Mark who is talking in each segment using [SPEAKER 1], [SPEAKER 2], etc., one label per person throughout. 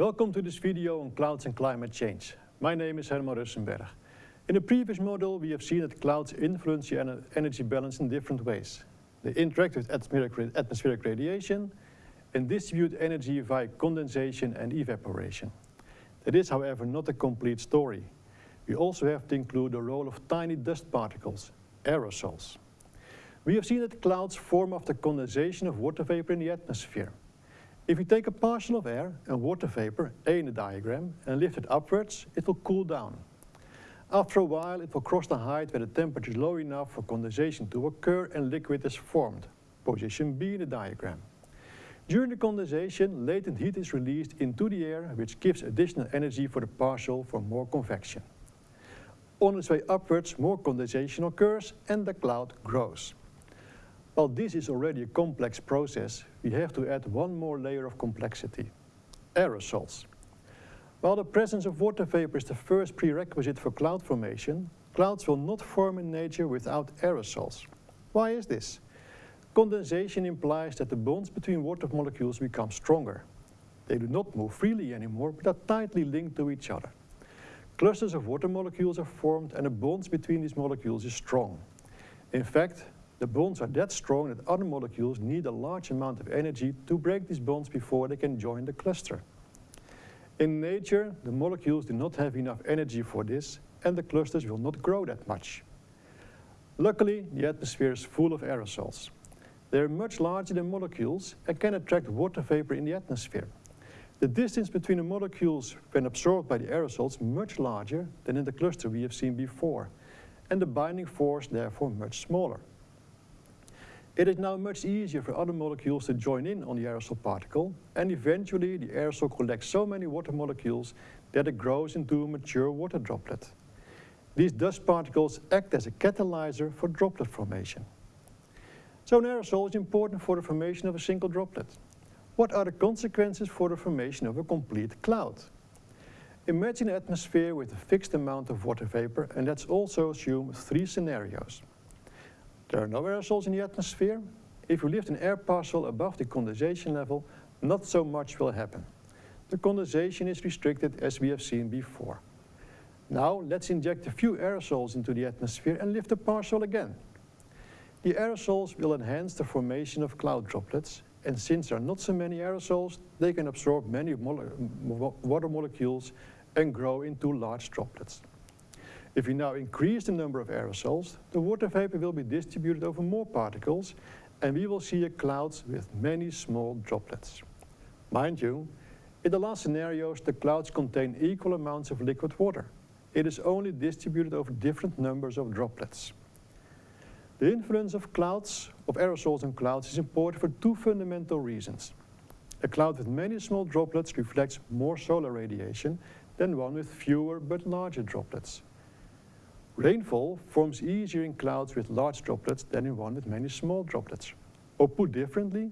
[SPEAKER 1] Welcome to this video on clouds and climate change. My name is Herman Russchenberg. In the previous model, we have seen that clouds influence the energy balance in different ways. They interact with atmospheric, atmospheric radiation and distribute energy via condensation and evaporation. That is, however, not a complete story. We also have to include the role of tiny dust particles, aerosols. We have seen that clouds form after condensation of water vapor in the atmosphere. If we take a particle of air and water vapor, A in the diagram, and lift it upwards, it will cool down. After a while, it will cross the height where the temperature is low enough for condensation to occur and liquid is formed, position B in the diagram. During the condensation, latent heat is released into the air, which gives additional energy for the particle for more convection. On its way upwards, more condensation occurs and the cloud grows. While this is already a complex process, we have to add one more layer of complexity, aerosols. While the presence of water vapor is the first prerequisite for cloud formation, clouds will not form in nature without aerosols. Why is this? Condensation implies that the bonds between water molecules become stronger. They do not move freely anymore, but are tightly linked to each other. Clusters of water molecules are formed and the bonds between these molecules is strong. In fact, the bonds are that strong that other molecules need a large amount of energy to break these bonds before they can join the cluster. In nature, the molecules do not have enough energy for this and the clusters will not grow that much. Luckily, the atmosphere is full of aerosols. They are much larger than molecules and can attract water vapor in the atmosphere. The distance between the molecules when absorbed by the aerosols is much larger than in the cluster we have seen before, and the binding force therefore much smaller. It is now much easier for other molecules to join in on the aerosol particle, and eventually the aerosol collects so many water molecules that it grows into a mature water droplet. These dust particles act as a catalyzer for droplet formation. So an aerosol is important for the formation of a single droplet. What are the consequences for the formation of a complete cloud? Imagine an atmosphere with a fixed amount of water vapor and let's also assume three scenarios. There are no aerosols in the atmosphere. If we lift an air parcel above the condensation level, not so much will happen. The condensation is restricted as we have seen before. Now let's inject a few aerosols into the atmosphere and lift the parcel again. The aerosols will enhance the formation of cloud droplets and since there are not so many aerosols, they can absorb many water molecules and grow into large droplets. If we now increase the number of aerosols, the water vapor will be distributed over more particles and we will see a cloud with many small droplets. Mind you, in the last scenarios, the clouds contain equal amounts of liquid water. It is only distributed over different numbers of droplets. The influence of clouds, of aerosols on clouds is important for two fundamental reasons. A cloud with many small droplets reflects more solar radiation than one with fewer but larger droplets. Rainfall forms easier in clouds with large droplets than in one with many small droplets. Or put differently,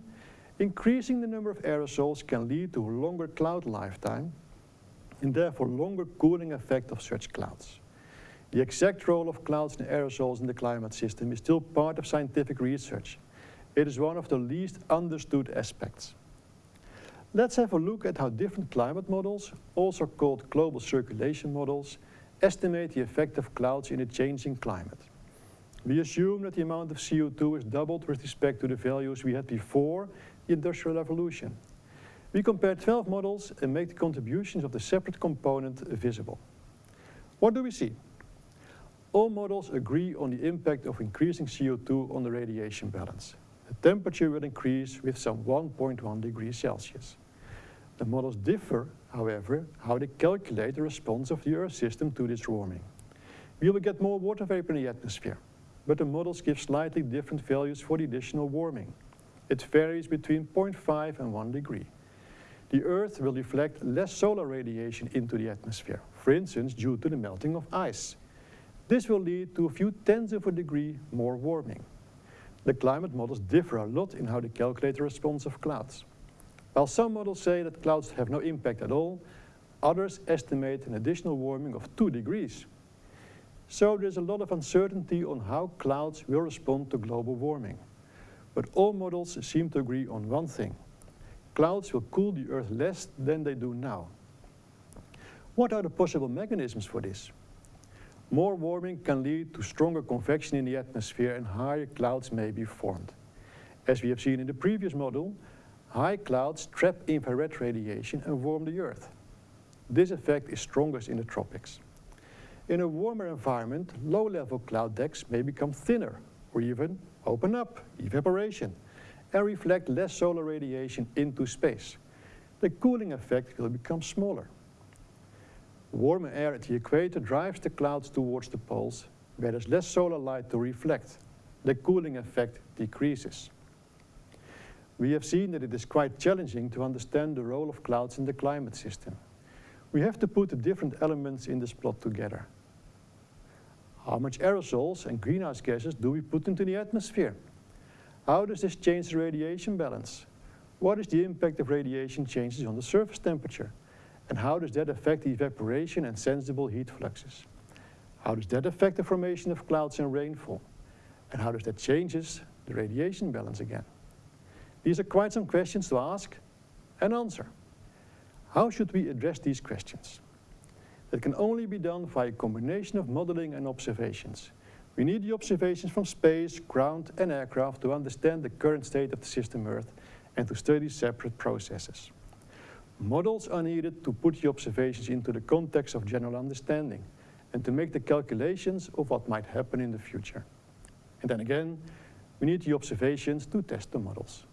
[SPEAKER 1] increasing the number of aerosols can lead to a longer cloud lifetime and therefore longer cooling effect of such clouds. The exact role of clouds and aerosols in the climate system is still part of scientific research. It is one of the least understood aspects. Let's have a look at how different climate models, also called global circulation models, estimate the effect of clouds in a changing climate. We assume that the amount of CO2 is doubled with respect to the values we had before the Industrial Revolution. We compare 12 models and make the contributions of the separate component visible. What do we see? All models agree on the impact of increasing CO2 on the radiation balance. The temperature will increase with some 1.1 degrees Celsius. The models differ, however, how they calculate the response of the Earth system to this warming. We will get more water vapor in the atmosphere, but the models give slightly different values for the additional warming. It varies between 0.5 and 1 degree. The Earth will reflect less solar radiation into the atmosphere, for instance due to the melting of ice. This will lead to a few tenths of a degree more warming. The climate models differ a lot in how they calculate the response of clouds. While some models say that clouds have no impact at all, others estimate an additional warming of 2 degrees. So there's a lot of uncertainty on how clouds will respond to global warming. But all models seem to agree on one thing. Clouds will cool the Earth less than they do now, What are the possible mechanisms for this? More warming can lead to stronger convection in the atmosphere and higher clouds may be formed. As we have seen in the previous model, high clouds trap infrared radiation and warm the Earth. This effect is strongest in the tropics. In a warmer environment, low-level cloud decks may become thinner or even open up, evaporation, and reflect less solar radiation into space. The cooling effect will become smaller. Warmer air at the equator drives the clouds towards the poles, where there's less solar light to reflect. The cooling effect decreases. We have seen that it is quite challenging to understand the role of clouds in the climate system. We have to put the different elements in this plot together. How much aerosols and greenhouse gases do we put into the atmosphere? How does this change the radiation balance? What is the impact of radiation changes on the surface temperature? And how does that affect the evaporation and sensible heat fluxes? How does that affect the formation of clouds and rainfall? And how does that changes the radiation balance again? These are quite some questions to ask and answer. How should we address these questions? That can only be done via a combination of modeling and observations. We need the observations from space, ground and aircraft to understand the current state of the system Earth and to study separate processes. Models are needed to put the observations into the context of general understanding and to make the calculations of what might happen in the future. And then again, we need the observations to test the models.